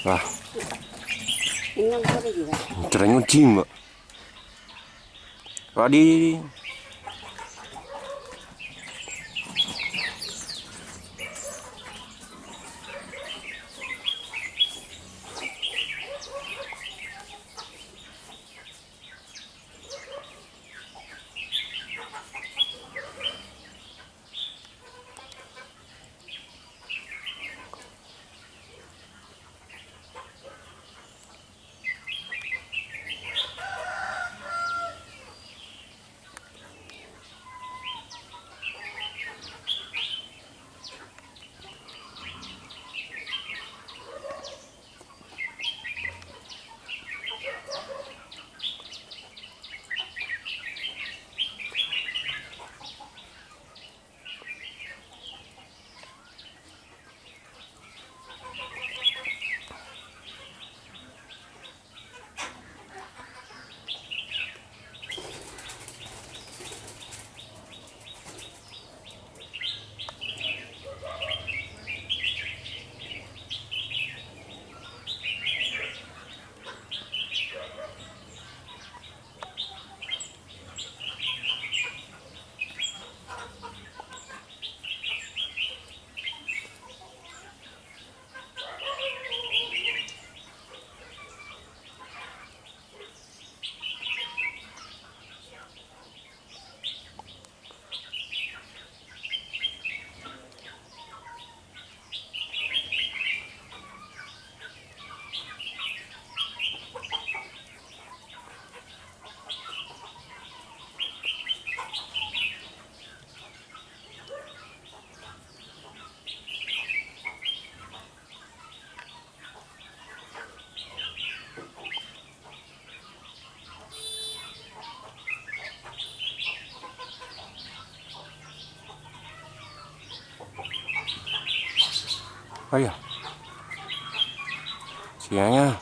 Wah, Ini juga. cereng chim. Wah 哎呀，行啊！